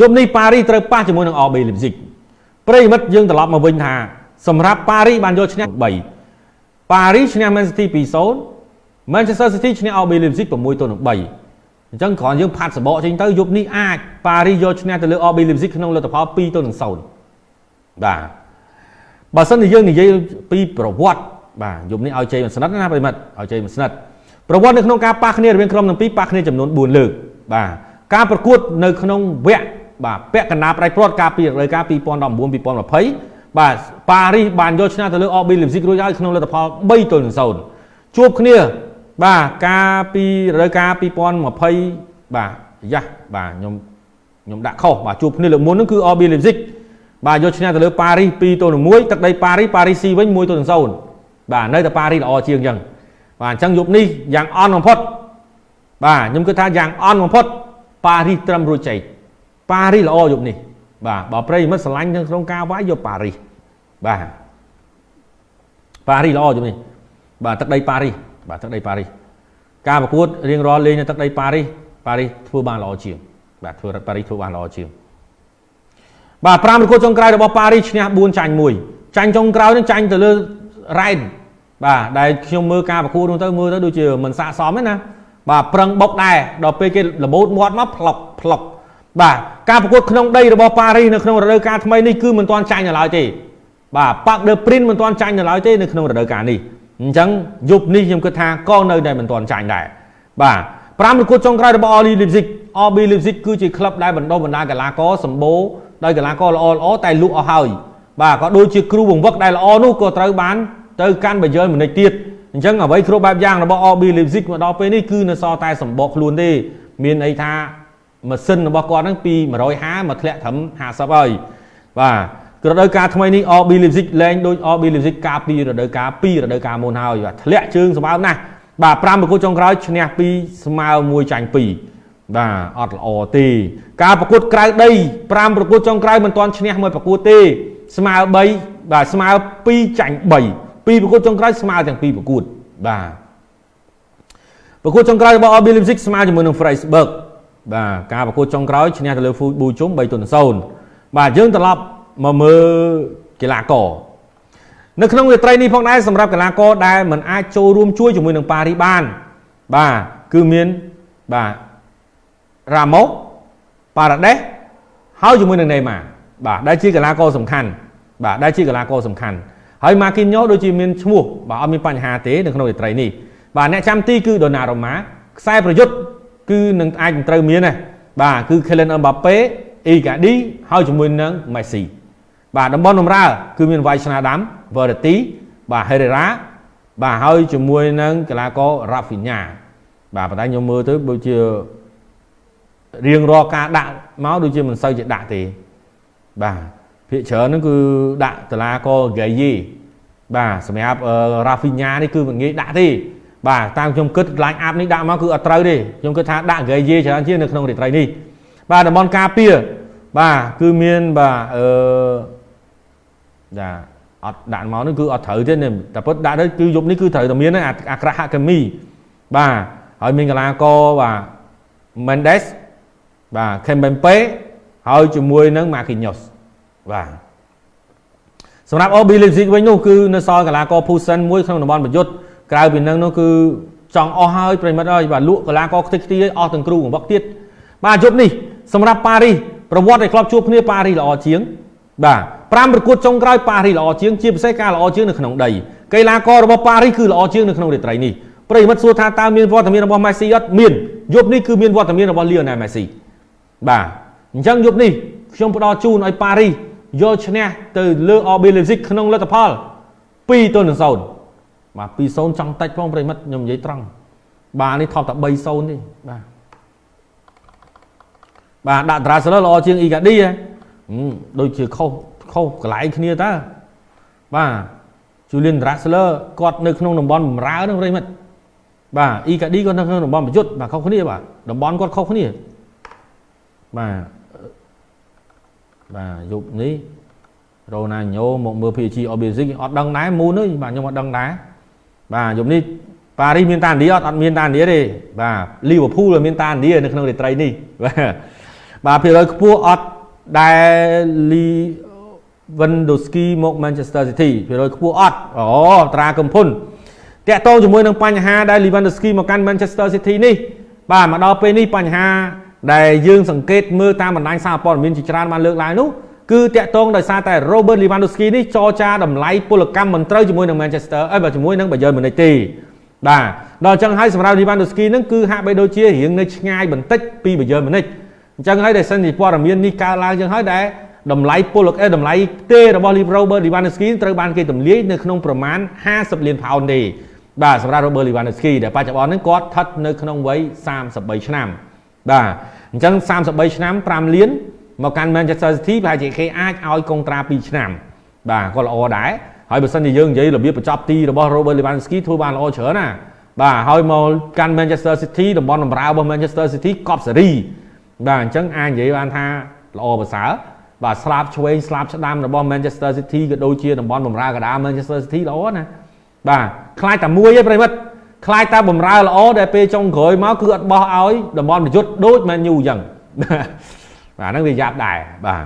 យប់នេះប៉ារីត្រូវប៉ះជាមួយនឹង RB Leipzig ប្រិមិត្តយើងត្រឡប់មកវិញថាសម្រាប់ប៉ារីបានយកឈ្នះ3ប៉ារីឈ្នះ Man City 2-0 Manchester City ឈ្នះ RB Leipzig 6ទៅនឹង3អញ្ចឹងគ្រាន់យើងផាត់សបកចេញទៅយប់នេះអាចប៉ារីយកឈ្នះទៅលើ RB Leipzig ក្នុងលទ្ធផល2ទៅនឹង0បាទបើសិនជាយើងនិយាយពីប្រវត្តិបាទយប់នេះឲ្យជ័យមិនស្និទ្ធណាប្រិមិត្តឲ្យជ័យមិនស្និទ្ធប្រវត្តិនៅក្នុងការប៉ះគ្នារវាងក្រុមទាំងពីរប៉ះគ្នាចំនួន4លើកបាទការប្រកួតនៅក្នុងវគ្គ បាទពាក់កណ្ដាលប្រៃព្រាត់ការពីរដូវកាល2019 2020បាទប៉ារីសបានយកឈ្នះទៅលើ RB Leipzig រួចហើយក្នុងលទ្ធផល3ទល់នឹង0ជួបគ្នា បាទការពីរដូវកាល2020បាទយ៉ាស់បាទខ្ញុំខ្ញុំដាក់ខុសបាទជួបគ្នាលើកមុនហ្នឹងគឺ RB Leipzig បាទយកឈ្នះទៅលើប៉ារីស2ទល់នឹង1ទឹកដីប៉ារីសប៉ារីសស៊ីវិញ1ទល់នឹង0បាទនៅតែប៉ារីសល្អជាងអញ្ចឹងបាទអញ្ចឹងយប់នេះយ៉ាងអន់បំផុតបាទខ្ញុំគិតថាយ៉ាងអន់បំផុតប៉ារីសត្រឹមរួចជ័យ ប៉ារីសល្អយប់នេះ បាទបើប្រិយមិត្តស្រឡាញ់នៅក្នុងការវាយយកប៉ារីសបាទប៉ារីសល្អយប់នេះ បាទទឹកដីប៉ារីសបាទទឹកដីប៉ារីសការប្រកួតរៀងរាល់លេងនៅទឹកដីប៉ារីសប៉ារីសធ្វើបានល្អជាងបាទធ្វើប៉ារីសធ្វើបានល្អជាងបាទ5ប្រកួតចុងក្រោយរបស់ប៉ារីសឈ្នះ4ចាញ់1ចាញ់ចុងក្រោយនឹងចាញ់ទៅលើរ៉ែនបាទដែលខ្ញុំមើលការប្រកួតនោះទៅមើលទៅដូចជាមិនស័កសមទេណាបាទប្រឹងបុកដែរដល់ពេលគេលបូតមាត់មកផ្លុកផ្លុកបាទ ការប្រកួតក្នុងដីរបស់ប៉ារីសនៅក្នុងរដូវកាលថ្មីនេះគឺមិនទាន់ចាញ់នៅឡើយទេបាទប៉ាក់ដឺព្រីនមិនទាន់ចាញ់នៅឡើយទេនៅក្នុងរដូវកាលនេះអញ្ចឹងយប់នេះខ្ញុំគិតថាក៏នៅតែមិនទាន់ចាញ់ដែរបាទ5ប្រកួតចុងក្រោយរបស់ RB Leipzig RB Leipzig គឺជាក្លឹបដែលបណ្ដុះបណ្ដាលកីឡាករសម្បូរដោយកីឡាករល្អល្អតែលក់អស់ហើយបាទក៏ដូចជាគ្រូបង្វឹកដែលល្អនោះក៏ត្រូវបានទៅកាន់បាយលម្នាក់ទៀតអញ្ចឹងអ្វីគ្រប់បែបយ៉ាងរបស់ RB Leipzig មកដល់ពេលនេះគឺនៅសល់តែសម្បកខ្លួនទេមានអីថា ម៉ាស៊ីនរបស់គាត់ហ្នឹងពី150មកធ្លាក់ត្រឹម50ហើយបាទរដូវកាលថ្មីនេះ RB Leipzig លែងដូច RB Leipzig កាលពីរដូវកាល2រដូវកាលមុនហើយបាទធ្លាក់ជើងសម្បើមណាស់បាទ5ប្រកួតចុងក្រោយឈ្នះ2ស្មើ1ចាញ់2បាទអត់ល្អទេការប្រកួតក្រៅដី5ប្រកួតចុងក្រោយមិនទាន់ឈ្នះមួយប្រកួតទេ ស្មើ3បាទស្មើ2ចាញ់3ពីប្រកួតចុងក្រោយស្មើទាំងពីរប្រកួតបាទប្រកួតចុងក្រោយរបស់ RB Leipzig ស្មើជាមួយនឹង Freiburg បាទការប្រកួតចុងក្រោយឈ្នះទៅលើ Fui Bu Chum 3ទល់នឹង0បាទយើងត្រឡប់មកមើលកីឡាករនៅក្នុងរាត្រីនេះផងដែរសម្រាប់កីឡាករដែលមិនអាចចូលរួមជួយជាមួយនឹងប៉ារីបាន បាទគឺមានបាទរ៉ាម៉ូប៉ារ៉ាដេសហើយជាមួយនឹងណេម៉ាបាទដែលជាកីឡាករសំខាន់បាទដែលជាកីឡាករសំខាន់ហើយម៉ាគីញ៉ូដូចជាមានឈ្មោះបាទអត់មានបញ្ហាទេនៅក្នុងរាត្រីនេះបាទអ្នកចាំទីគឺដូណារ៉ូម៉ាខ្សែប្រយុទ្ធ គឺនឹងអាចនឹងត្រូវមានដែរបាទគឺ Kylian Mbappe អ៊ីកាឌីហើយជាមួយនឹង Messi បាទតំបន់បម្រើ គឺមាន Vai Snadam Verratti បាទ Herrera បាទហើយជាមួយនឹងកីឡាករ Rafinha បាទប៉ុន្តែខ្ញុំមើលទៅដូចជារៀងរាល់ការដាក់មកដូចជាមិនសូវជាដាក់ទេបាទភាគច្រើនហ្នឹងគឺដាក់តឡាកហ្គេយីបាទសម្រាប់រ៉ាហ្វីញ៉ានេះគឺមិនងាយដាក់ទេ បាទតាមខ្ញុំគិតឡាញអាប់នេះដាក់មកគឺអត់ត្រូវទេខ្ញុំគិតថាដាក់ហ្គេយីច្រើនជាងនៅក្នុងរាត្រីនេះបាទតំបន់ការពារបាទគឺមានបាទអឺចាអត់ដាក់មកនេះគឺអត់ត្រូវទេតែពិតដាក់ទៅគឺយប់នេះគឺត្រូវតែមានអាក្រាហកាមីបាទហើយមានកីឡាករបាទ Mendes បាទ Kempembe ហើយជាមួយនឹង Marquinhos បាទសម្រាប់ OB Leipzig វិញនោះគឺនៅសល់កីឡាករ Pusen មួយក្នុងតំបន់ប្រយុទ្ធ ក្រៅពីនឹងនោះគឺចង់អស់ហើយប្រិមិត្តអើយបាទលក់កីឡាករខ្ទេចខ្ទីអស់ទាំងគ្រូបង្វឹកទៀតបាទយប់នេះសម្រាប់ប៉ារីសប្រវត្តិឲ្យក្លបជួបគ្នាប៉ារីសល្អជាង បាទ5ប្រកួតចុងក្រោយប៉ារីសល្អជាងជាពិសេសការល្អជាងនៅក្នុងដីកីឡាកររបស់ប៉ារីសគឺល្អជាងនៅក្នុងរាត្រីនេះប្រិមិត្តសួរថាតើមានវត្តមានរបស់ Messi អត់មានយប់នេះគឺមានវត្តមានរបស់ Lionel Messi បាទអញ្ចឹងយប់នេះខ្ញុំផ្ដល់ជូនឲ្យប៉ារីសយកឈ្នះទៅលើ RB Leipzig ក្នុងលទ្ធផល2ទល់នឹង0 បាទ2-0ចង់តិចផងប្រិមិត្តខ្ញុំនិយាយត្រង់បាទនេះថប់តែ3-0ទេបាទបាទដាក់ Drasler ល្អជាង Igadi ហ៎ដូចជាខុសខុសកន្លែងគ្នាតើបាទ Julian Drasler គាត់នៅក្នុងតំបន់បម្រើហ្នឹងប្រិមិត្តបាទ Igadi គាត់នៅក្នុងតំបន់ប្រយុទ្ធបាទខុសគ្នាបាទតំបន់គាត់ខុសគ្នាបាទបាទយប់នេះរ៉ូណាញ៉ូមកមើល PSG Obesic អត់ដឹងដែរមូនទេបាទខ្ញុំអត់ដឹងដែរ បាទយប់នេះប៉ារីសមានតាឥណ្ឌាអត់អត់មានតាឥណ្ឌាទេបាទលីវើពូលមានតាឥណ្ឌានៅក្នុងរាត្រីនេះបាទបាទភាគរយខ្ពស់អត់ដែល Lewandowski មក Manchester City ភាគរយខ្ពស់អត់អូត្រាកំភុនតាក់ទងជាមួយនឹងបញ្ហាដែល Lewandowski មកកាន់ Manchester City នេះបាទមកដល់ពេលនេះបញ្ហាដែលយើងសង្កេតមើលតាមបណ្ដាញសារព័ត៌មានជាច្រើនបានលើកឡើងនោះ គឺតាក់ទងដោយសារតែ Robert Lewandowski នេះចរចាតម្លៃពលកម្មមិនត្រូវជាមួយនឹង Manchester អីបើជាមួយនឹង Bayern Munich ទេបាទដល់អញ្ចឹងហើយសម្រាប់ Lewandowski នឹងគឺហាក់បីដូចជារៀងនៅឆ្ងាយបន្តិចពី Bayern Munich អញ្ចឹងហើយដែលសិនជាព័ត៌មាននេះកើតឡើងអញ្ចឹងហើយដែលតម្លៃពលកតម្លៃទេរបស់ Robert Lewandowski ត្រូវបានគេទម្លាយនៅក្នុងប្រមាណ50លានផោនទេបាទសម្រាប់ Robert Lewandowski ដែលបច្ចុប្បន្នហ្នឹងគាត់ស្ថិតនៅក្នុងវ័យ33ឆ្នាំបាទអញ្ចឹង33ឆ្នាំ5លាន មកកាន់ Manchester City ប្រហែលជាគេអាចឲ្យកុងត្រា2ឆ្នាំបាទគាត់ល្អដែរហើយបើសិនជាយើងនិយាយរបៀបបញ្ចប់ទីរបស់ Robert Lewandowski ធ្វើបានល្អច្រើនណាបាទហើយមកកាន់ Manchester City តំបន់បម្រើរបស់ Manchester City កប់សេរីបាទអញ្ចឹងអាចនិយាយបានថាល្អប្រសើរបាទស្លាប់ឆ្វេងស្លាប់ឆ្ដាំរបស់ Manchester City ក៏ដូចជាតំបន់បម្រើកណ្ដាល Manchester City ល្អណាបាទខ្លាចតែមួយឯងប្រិមិត្តខ្លាចតែបម្រើល្អដែលពេលចុងក្រោយមកគឺអត់បោះឲ្យតំបន់ប្រយុទ្ធដូច Man U អញ្ចឹង បាទហ្នឹងវាយ៉ាប់ដែរបាទ